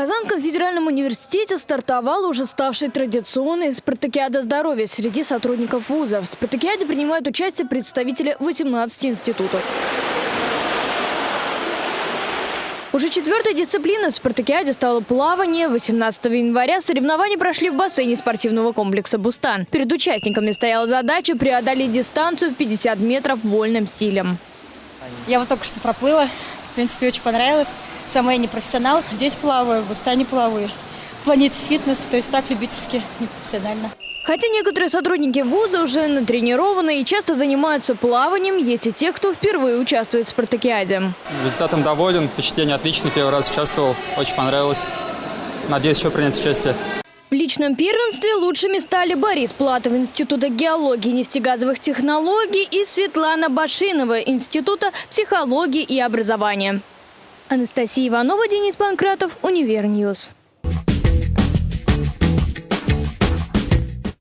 Казанском федеральном университете стартовала уже ставшей традиционной спартакиада здоровья среди сотрудников вуза. В спартакиаде принимают участие представители 18 институтов. Уже четвертой дисциплиной в спартакиаде стало плавание. 18 января соревнования прошли в бассейне спортивного комплекса «Бустан». Перед участниками стояла задача преодолеть дистанцию в 50 метров вольным стилем. Я вот только что проплыла. В принципе, очень понравилось. Сама я не профессионал. Здесь плаваю, в Бустане плаваю. В планете фитнес, то есть так любительски, не профессионально. Хотя некоторые сотрудники вуза уже натренированы и часто занимаются плаванием, есть и те, кто впервые участвует в спартакиаде. Результатом доволен, впечатление отличное, первый раз участвовал, очень понравилось. Надеюсь еще принять участие. В личном первенстве лучшими стали Борис Платов Института геологии и нефтегазовых технологий и Светлана Башинова Института психологии и образования. Анастасия Иванова, Денис Панкратов, Univer News.